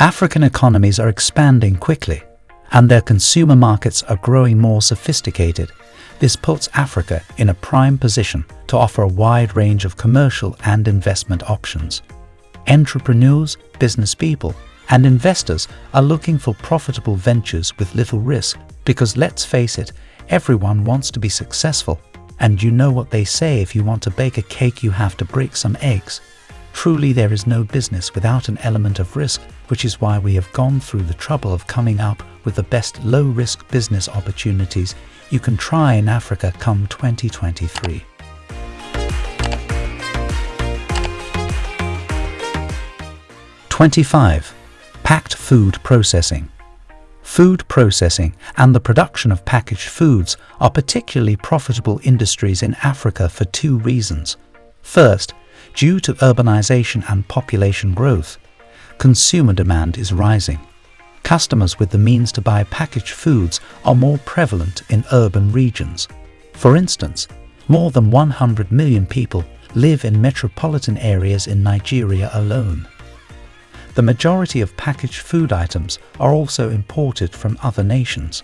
African economies are expanding quickly, and their consumer markets are growing more sophisticated. This puts Africa in a prime position to offer a wide range of commercial and investment options. Entrepreneurs, business people, and investors are looking for profitable ventures with little risk because let's face it, everyone wants to be successful. And you know what they say if you want to bake a cake you have to break some eggs. Truly there is no business without an element of risk, which is why we have gone through the trouble of coming up with the best low-risk business opportunities you can try in Africa come 2023. Twenty-five. Packed food processing. Food processing and the production of packaged foods are particularly profitable industries in Africa for two reasons. First, due to urbanization and population growth, consumer demand is rising. Customers with the means to buy packaged foods are more prevalent in urban regions. For instance, more than 100 million people live in metropolitan areas in Nigeria alone. The majority of packaged food items are also imported from other nations.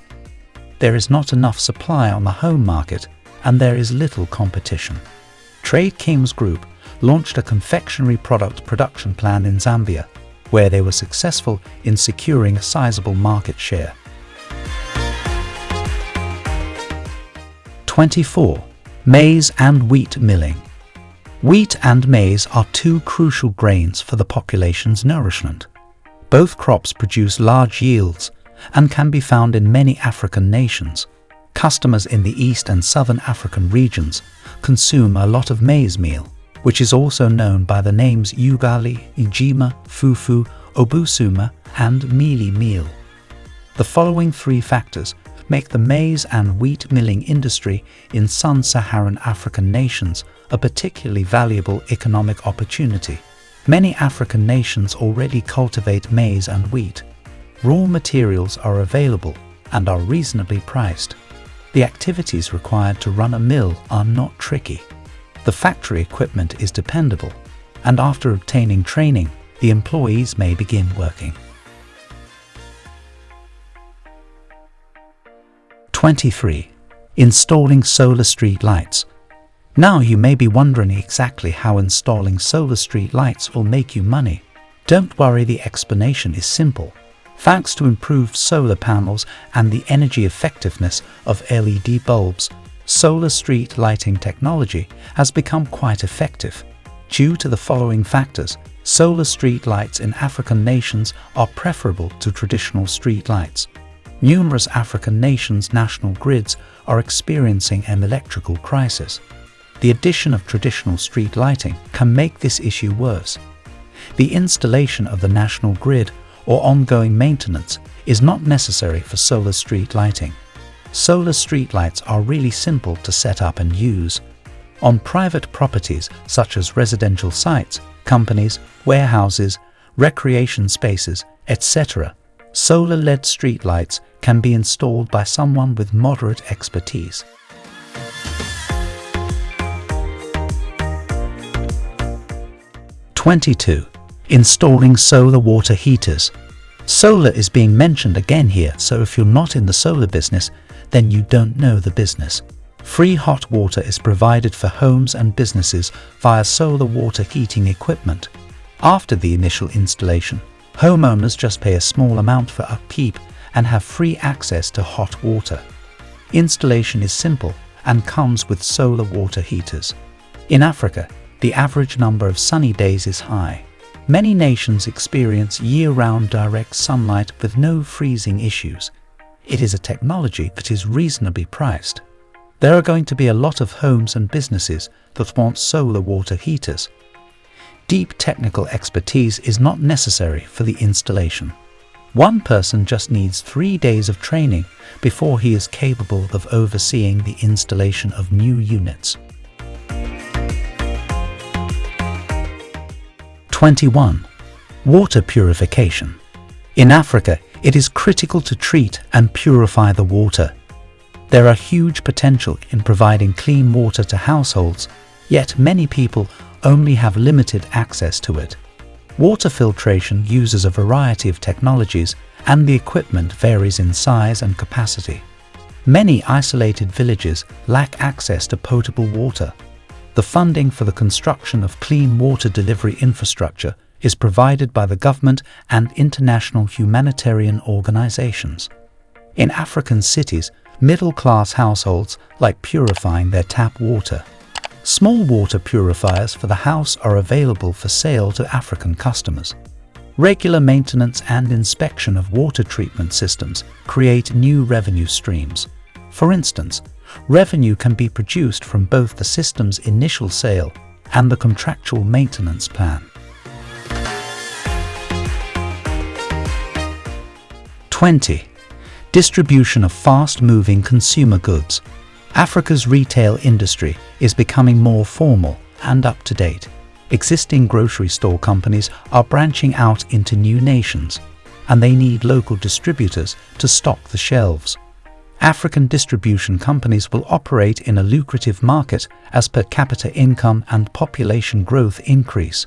There is not enough supply on the home market and there is little competition. Trade Kings Group launched a confectionery product production plan in Zambia, where they were successful in securing a sizable market share. 24. Maize and wheat milling. Wheat and maize are two crucial grains for the population's nourishment. Both crops produce large yields and can be found in many African nations. Customers in the East and Southern African regions consume a lot of maize meal, which is also known by the names ugali, ijima, fufu, obusuma, and mealie meal. The following three factors make the maize and wheat milling industry in Sub-Saharan African nations a particularly valuable economic opportunity. Many African nations already cultivate maize and wheat. Raw materials are available and are reasonably priced. The activities required to run a mill are not tricky. The factory equipment is dependable, and after obtaining training, the employees may begin working. 23. Installing solar street lights. Now you may be wondering exactly how installing solar street lights will make you money. Don't worry, the explanation is simple. Thanks to improved solar panels and the energy effectiveness of LED bulbs, solar street lighting technology has become quite effective. Due to the following factors, solar street lights in African nations are preferable to traditional street lights. Numerous African nations' national grids are experiencing an electrical crisis. The addition of traditional street lighting can make this issue worse. The installation of the national grid or ongoing maintenance is not necessary for solar street lighting. Solar street lights are really simple to set up and use. On private properties such as residential sites, companies, warehouses, recreation spaces, etc., solar LED streetlights can be installed by someone with moderate expertise. Twenty-two. Installing solar water heaters. Solar is being mentioned again here, so if you're not in the solar business, then you don't know the business. Free hot water is provided for homes and businesses via solar water heating equipment. After the initial installation, Homeowners just pay a small amount for upkeep and have free access to hot water. Installation is simple and comes with solar water heaters. In Africa, the average number of sunny days is high. Many nations experience year-round direct sunlight with no freezing issues. It is a technology that is reasonably priced. There are going to be a lot of homes and businesses that want solar water heaters Deep technical expertise is not necessary for the installation. One person just needs three days of training before he is capable of overseeing the installation of new units. 21. Water purification. In Africa, it is critical to treat and purify the water. There are huge potential in providing clean water to households, yet many people only have limited access to it. Water filtration uses a variety of technologies and the equipment varies in size and capacity. Many isolated villages lack access to potable water. The funding for the construction of clean water delivery infrastructure is provided by the government and international humanitarian organizations. In African cities, middle-class households like purifying their tap water. Small water purifiers for the house are available for sale to African customers. Regular maintenance and inspection of water treatment systems create new revenue streams. For instance, revenue can be produced from both the system's initial sale and the contractual maintenance plan. 20. Distribution of fast-moving consumer goods. Africa's retail industry is becoming more formal and up-to-date. Existing grocery store companies are branching out into new nations, and they need local distributors to stock the shelves. African distribution companies will operate in a lucrative market as per capita income and population growth increase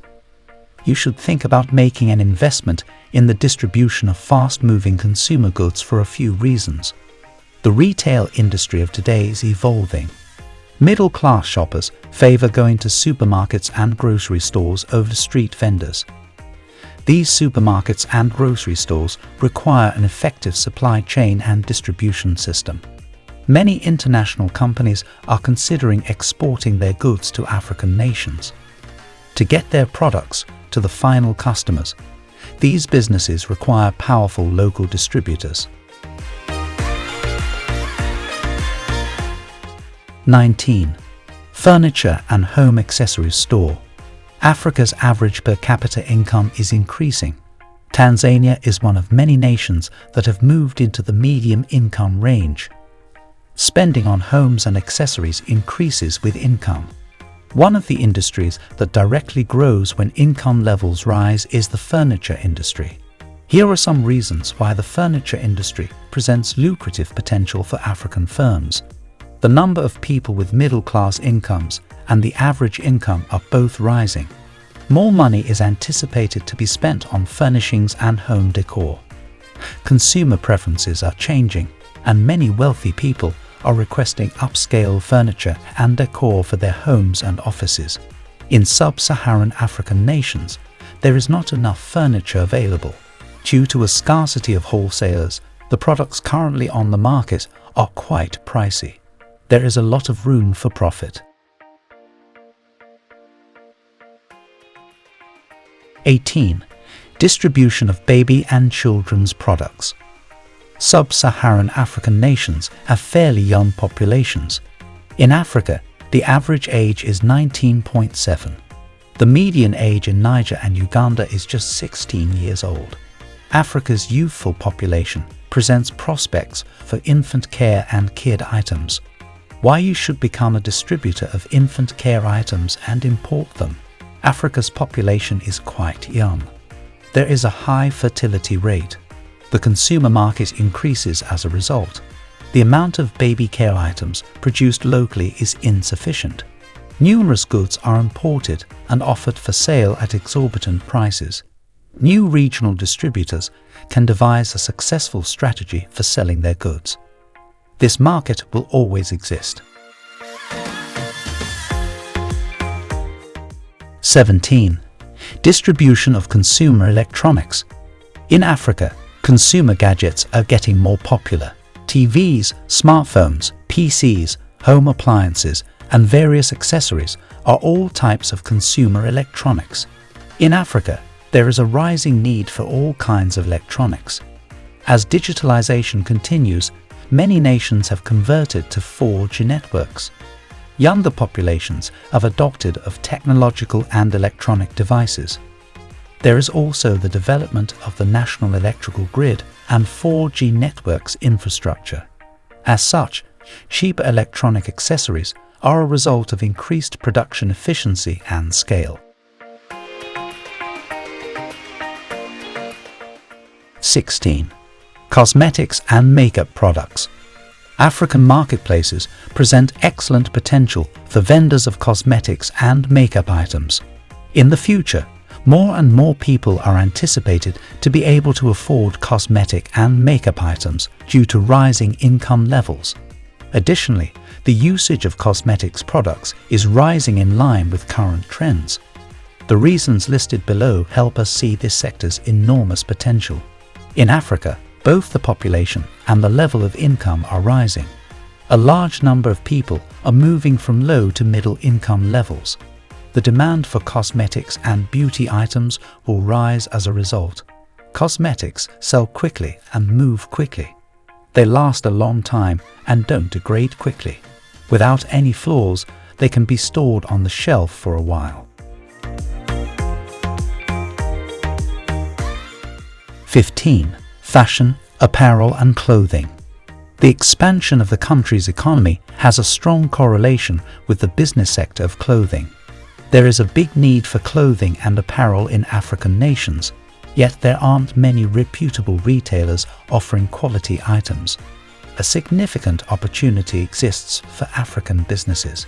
you should think about making an investment in the distribution of fast-moving consumer goods for a few reasons. The retail industry of today is evolving. Middle-class shoppers favor going to supermarkets and grocery stores over street vendors. These supermarkets and grocery stores require an effective supply chain and distribution system. Many international companies are considering exporting their goods to African nations. To get their products, to the final customers. These businesses require powerful local distributors. 19. Furniture and Home Accessories Store Africa's average per capita income is increasing. Tanzania is one of many nations that have moved into the medium income range. Spending on homes and accessories increases with income. One of the industries that directly grows when income levels rise is the furniture industry. Here are some reasons why the furniture industry presents lucrative potential for African firms. The number of people with middle-class incomes and the average income are both rising. More money is anticipated to be spent on furnishings and home decor. Consumer preferences are changing, and many wealthy people are requesting upscale furniture and decor for their homes and offices. In sub-Saharan African nations, there is not enough furniture available. Due to a scarcity of wholesalers, the products currently on the market are quite pricey. There is a lot of room for profit. 18. Distribution of baby and children's products sub-Saharan African nations have fairly young populations. In Africa, the average age is 19.7. The median age in Niger and Uganda is just 16 years old. Africa's youthful population presents prospects for infant care and kid items. Why you should become a distributor of infant care items and import them. Africa's population is quite young. There is a high fertility rate the consumer market increases as a result. The amount of baby care items produced locally is insufficient. Numerous goods are imported and offered for sale at exorbitant prices. New regional distributors can devise a successful strategy for selling their goods. This market will always exist. 17. Distribution of consumer electronics. In Africa, consumer gadgets are getting more popular. TVs, smartphones, PCs, home appliances, and various accessories are all types of consumer electronics. In Africa, there is a rising need for all kinds of electronics. As digitalization continues, many nations have converted to 4G networks. Younger populations have adopted of technological and electronic devices. There is also the development of the national electrical grid and 4G networks infrastructure. As such, cheaper electronic accessories are a result of increased production efficiency and scale. 16. Cosmetics and makeup products. African marketplaces present excellent potential for vendors of cosmetics and makeup items. In the future, more and more people are anticipated to be able to afford cosmetic and makeup items due to rising income levels. Additionally, the usage of cosmetics products is rising in line with current trends. The reasons listed below help us see this sector's enormous potential. In Africa, both the population and the level of income are rising. A large number of people are moving from low to middle income levels. The demand for cosmetics and beauty items will rise as a result. Cosmetics sell quickly and move quickly. They last a long time and don't degrade quickly. Without any flaws, they can be stored on the shelf for a while. 15. Fashion, apparel and clothing. The expansion of the country's economy has a strong correlation with the business sector of clothing. There is a big need for clothing and apparel in African nations, yet there aren't many reputable retailers offering quality items. A significant opportunity exists for African businesses.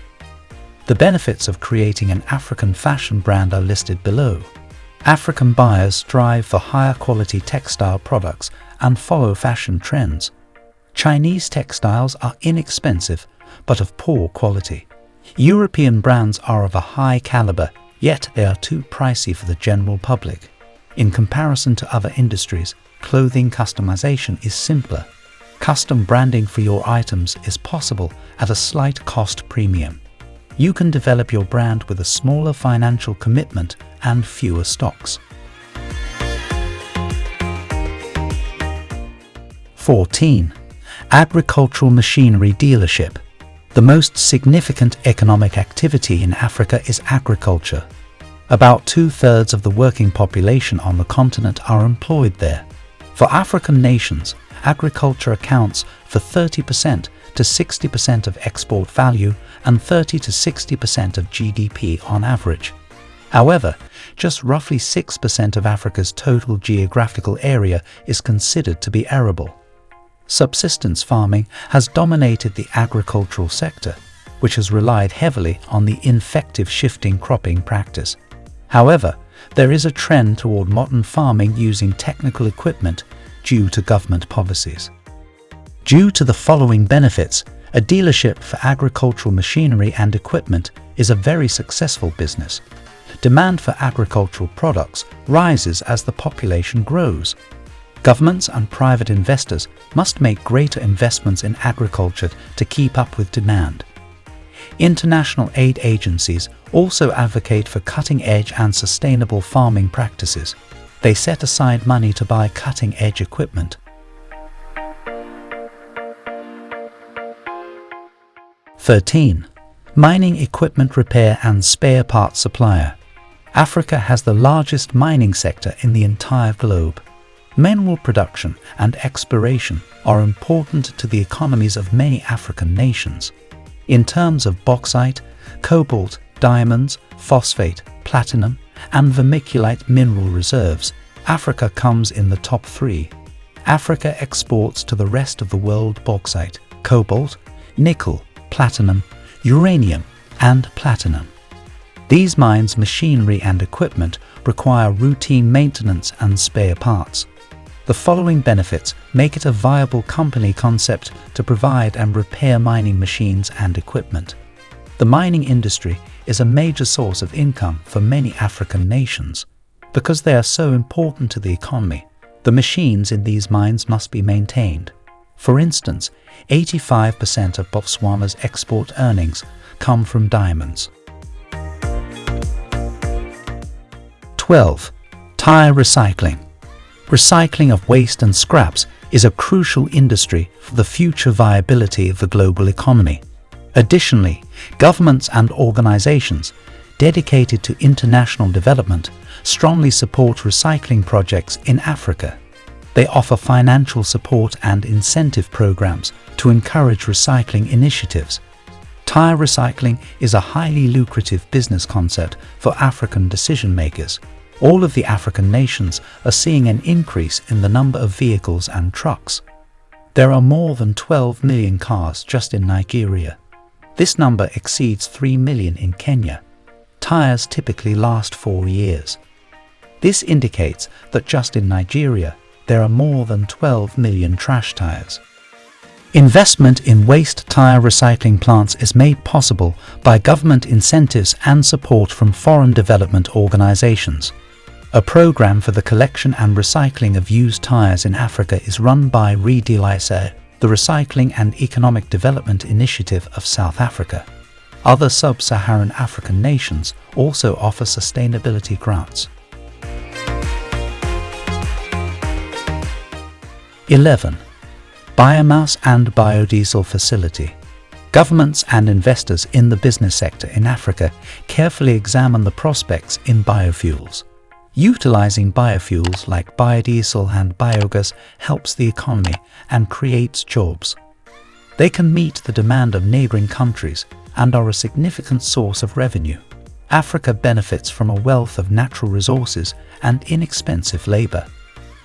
The benefits of creating an African fashion brand are listed below. African buyers strive for higher quality textile products and follow fashion trends. Chinese textiles are inexpensive but of poor quality. European brands are of a high caliber, yet they are too pricey for the general public. In comparison to other industries, clothing customization is simpler. Custom branding for your items is possible at a slight cost premium. You can develop your brand with a smaller financial commitment and fewer stocks. 14. Agricultural Machinery Dealership the most significant economic activity in Africa is agriculture. About two-thirds of the working population on the continent are employed there. For African nations, agriculture accounts for 30% to 60% of export value and 30 to 60% of GDP on average. However, just roughly 6% of Africa's total geographical area is considered to be arable subsistence farming has dominated the agricultural sector, which has relied heavily on the infective shifting cropping practice. However, there is a trend toward modern farming using technical equipment due to government policies. Due to the following benefits, a dealership for agricultural machinery and equipment is a very successful business. Demand for agricultural products rises as the population grows, Governments and private investors must make greater investments in agriculture to keep up with demand. International aid agencies also advocate for cutting-edge and sustainable farming practices. They set aside money to buy cutting-edge equipment. Thirteen, Mining equipment repair and spare parts supplier. Africa has the largest mining sector in the entire globe. Mineral production and exploration are important to the economies of many African nations. In terms of bauxite, cobalt, diamonds, phosphate, platinum, and vermiculite mineral reserves, Africa comes in the top three. Africa exports to the rest of the world bauxite, cobalt, nickel, platinum, uranium, and platinum. These mines' machinery and equipment require routine maintenance and spare parts. The following benefits make it a viable company concept to provide and repair mining machines and equipment. The mining industry is a major source of income for many African nations. Because they are so important to the economy, the machines in these mines must be maintained. For instance, 85% of Botswana's export earnings come from diamonds. 12. Tire recycling recycling of waste and scraps is a crucial industry for the future viability of the global economy. Additionally, governments and organizations dedicated to international development strongly support recycling projects in Africa. They offer financial support and incentive programs to encourage recycling initiatives. Tire recycling is a highly lucrative business concept for African decision makers all of the African nations are seeing an increase in the number of vehicles and trucks. There are more than 12 million cars just in Nigeria. This number exceeds 3 million in Kenya. Tires typically last four years. This indicates that just in Nigeria, there are more than 12 million trash tires. Investment in waste tire recycling plants is made possible by government incentives and support from foreign development organizations. A program for the collection and recycling of used tires in Africa is run by REDISA, the Recycling and Economic Development Initiative of South Africa. Other sub-Saharan African nations also offer sustainability grants. 11. Biomass and biodiesel facility. Governments and investors in the business sector in Africa carefully examine the prospects in biofuels. Utilizing biofuels like biodiesel and biogas helps the economy and creates jobs. They can meet the demand of neighboring countries and are a significant source of revenue. Africa benefits from a wealth of natural resources and inexpensive labor.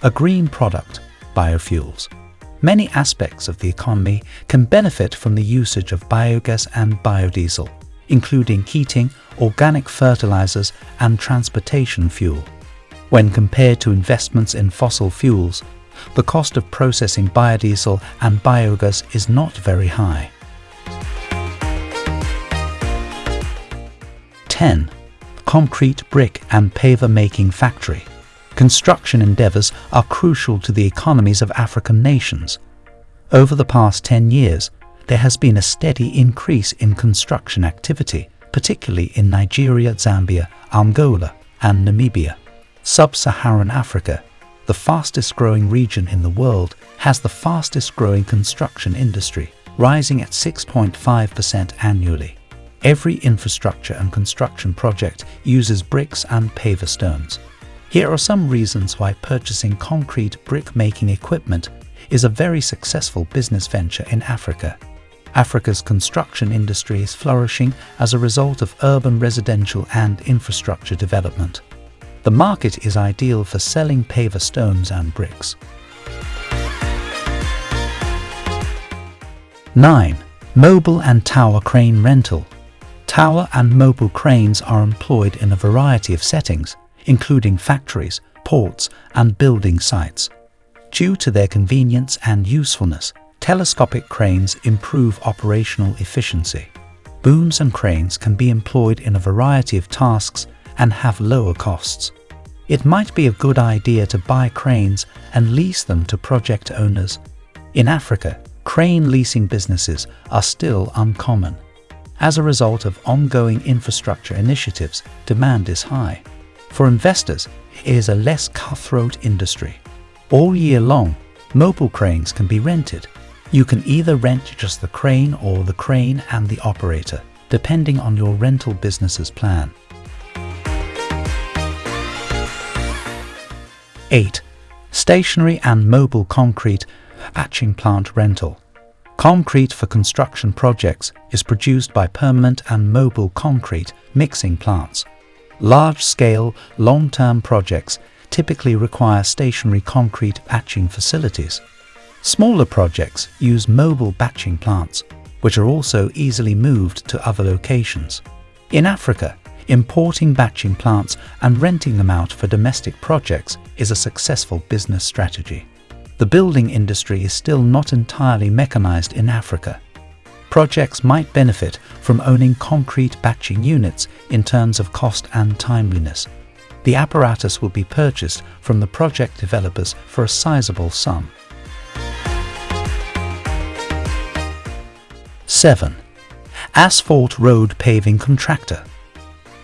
A green product, biofuels. Many aspects of the economy can benefit from the usage of biogas and biodiesel, including heating, organic fertilizers and transportation fuel. When compared to investments in fossil fuels, the cost of processing biodiesel and biogas is not very high. 10. Concrete brick and paver making factory. Construction endeavours are crucial to the economies of African nations. Over the past 10 years, there has been a steady increase in construction activity, particularly in Nigeria, Zambia, Angola and Namibia. Sub-Saharan Africa, the fastest growing region in the world, has the fastest growing construction industry, rising at 6.5% annually. Every infrastructure and construction project uses bricks and paver stones. Here are some reasons why purchasing concrete brick-making equipment is a very successful business venture in Africa. Africa's construction industry is flourishing as a result of urban residential and infrastructure development. The market is ideal for selling paver stones and bricks. 9. Mobile and tower crane rental Tower and mobile cranes are employed in a variety of settings, including factories, ports and building sites. Due to their convenience and usefulness, telescopic cranes improve operational efficiency. Booms and cranes can be employed in a variety of tasks and have lower costs. It might be a good idea to buy cranes and lease them to project owners. In Africa, crane leasing businesses are still uncommon. As a result of ongoing infrastructure initiatives, demand is high. For investors, it is a less cutthroat industry. All year long, mobile cranes can be rented. You can either rent just the crane or the crane and the operator, depending on your rental business's plan. 8. Stationary and mobile concrete batching plant rental. Concrete for construction projects is produced by permanent and mobile concrete mixing plants. Large-scale, long-term projects typically require stationary concrete batching facilities. Smaller projects use mobile batching plants, which are also easily moved to other locations. In Africa, importing batching plants and renting them out for domestic projects is a successful business strategy. The building industry is still not entirely mechanized in Africa. Projects might benefit from owning concrete batching units in terms of cost and timeliness. The apparatus will be purchased from the project developers for a sizable sum. 7. Asphalt Road Paving Contractor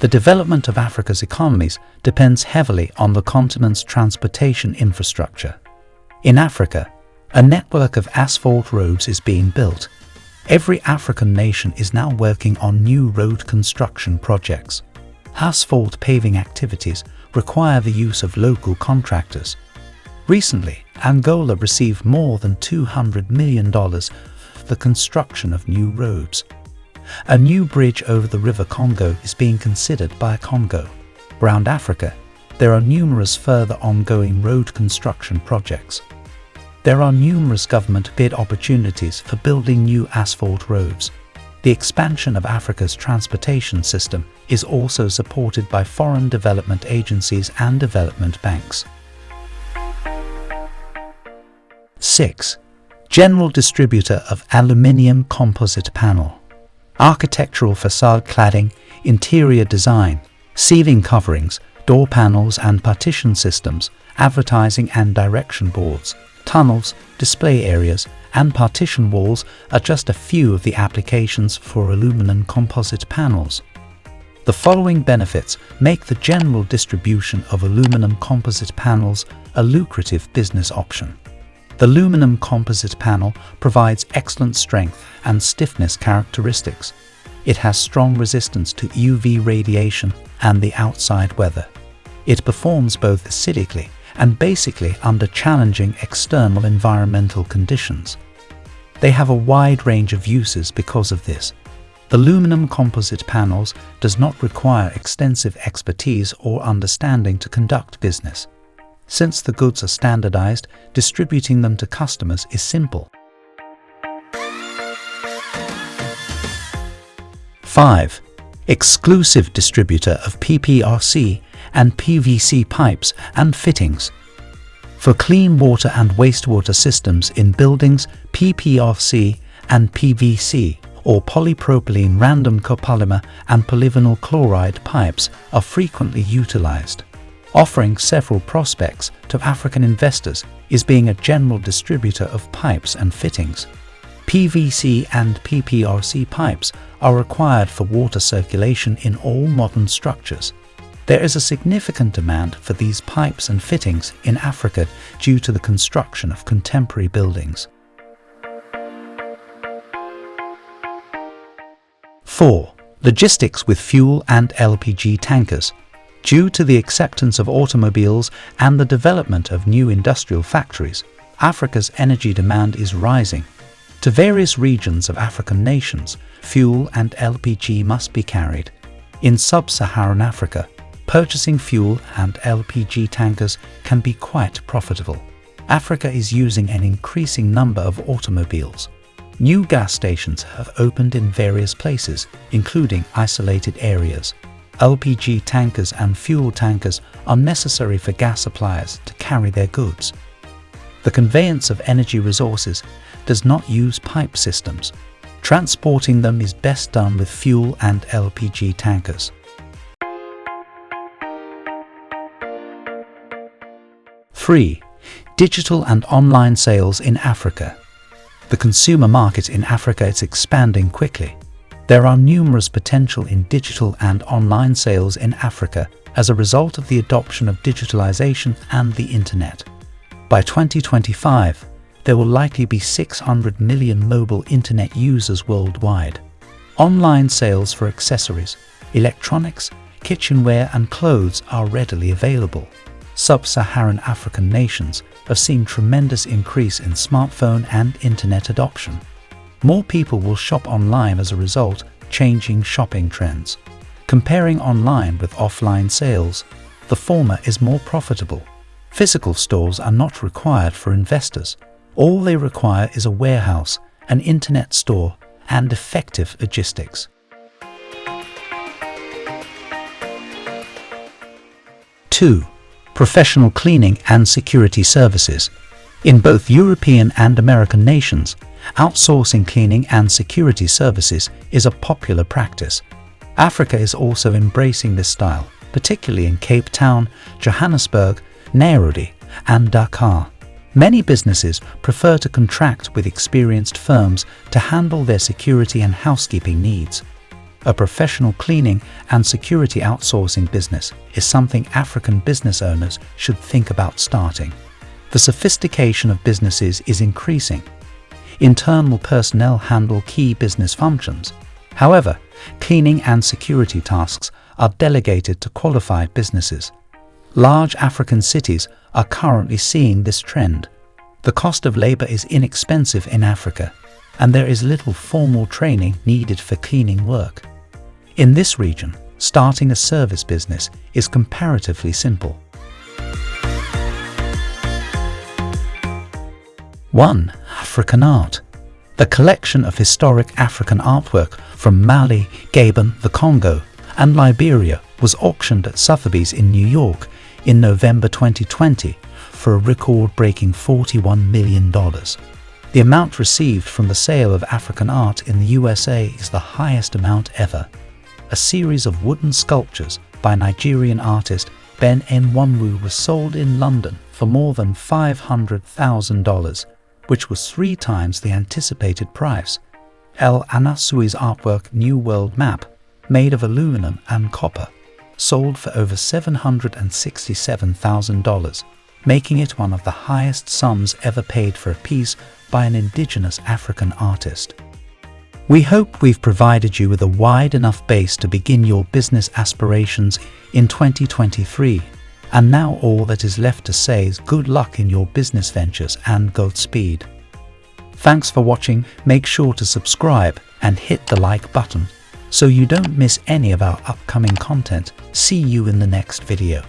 The development of Africa's economies depends heavily on the continent's transportation infrastructure. In Africa, a network of asphalt roads is being built. Every African nation is now working on new road construction projects. Asphalt paving activities require the use of local contractors. Recently, Angola received more than $200 million for the construction of new roads. A new bridge over the River Congo is being considered by Congo. Around Africa, there are numerous further ongoing road construction projects. There are numerous government bid opportunities for building new asphalt roads. the expansion of Africa's transportation system is also supported by foreign development agencies and development banks. 6. General distributor of aluminium composite panel. Architectural facade cladding, interior design, ceiling coverings, door panels and partition systems, advertising and direction boards, tunnels, display areas, and partition walls are just a few of the applications for aluminum composite panels. The following benefits make the general distribution of aluminum composite panels a lucrative business option. The aluminum composite panel provides excellent strength and stiffness characteristics. It has strong resistance to UV radiation and the outside weather. It performs both acidically and basically under challenging external environmental conditions. They have a wide range of uses because of this. The aluminum composite panels does not require extensive expertise or understanding to conduct business. Since the goods are standardized, distributing them to customers is simple. 5. Exclusive distributor of PPRC and PVC pipes and fittings. For clean water and wastewater systems in buildings, PPRC and PVC or polypropylene random copolymer and polyvinyl chloride pipes are frequently utilized offering several prospects to African investors is being a general distributor of pipes and fittings. PVC and PPRC pipes are required for water circulation in all modern structures. There is a significant demand for these pipes and fittings in Africa due to the construction of contemporary buildings. 4. Logistics with fuel and LPG tankers Due to the acceptance of automobiles and the development of new industrial factories, Africa's energy demand is rising. To various regions of African nations, fuel and LPG must be carried. In sub-Saharan Africa, purchasing fuel and LPG tankers can be quite profitable. Africa is using an increasing number of automobiles. New gas stations have opened in various places, including isolated areas. LPG tankers and fuel tankers are necessary for gas suppliers to carry their goods. The conveyance of energy resources does not use pipe systems. Transporting them is best done with fuel and LPG tankers. Three, digital and online sales in Africa. The consumer market in Africa is expanding quickly. There are numerous potential in digital and online sales in Africa as a result of the adoption of digitalization and the internet. By 2025, there will likely be 600 million mobile internet users worldwide. Online sales for accessories, electronics, kitchenware and clothes are readily available. Sub-Saharan African nations have seen tremendous increase in smartphone and internet adoption. More people will shop online as a result, changing shopping trends. Comparing online with offline sales, the former is more profitable. Physical stores are not required for investors. All they require is a warehouse, an internet store, and effective logistics. Two, professional cleaning and security services. In both European and American nations, outsourcing cleaning and security services is a popular practice. Africa is also embracing this style, particularly in Cape Town, Johannesburg, Nairobi and Dakar. Many businesses prefer to contract with experienced firms to handle their security and housekeeping needs. A professional cleaning and security outsourcing business is something African business owners should think about starting. The sophistication of businesses is increasing. Internal personnel handle key business functions. However, cleaning and security tasks are delegated to qualified businesses. Large African cities are currently seeing this trend. The cost of labor is inexpensive in Africa, and there is little formal training needed for cleaning work. In this region, starting a service business is comparatively simple. 1. African art. The collection of historic African artwork from Mali, Gabon, the Congo, and Liberia was auctioned at Sotheby's in New York in November 2020 for a record-breaking $41 million. The amount received from the sale of African art in the USA is the highest amount ever. A series of wooden sculptures by Nigerian artist Ben Enwonwu was sold in London for more than $500,000, which was three times the anticipated price. El Anatsui's artwork New World Map, made of aluminum and copper, sold for over $767,000, making it one of the highest sums ever paid for a piece by an indigenous African artist. We hope we've provided you with a wide enough base to begin your business aspirations in 2023. And now all that is left to say is good luck in your business ventures and Godspeed. Thanks for watching, make sure to subscribe and hit the like button so you don't miss any of our upcoming content. See you in the next video.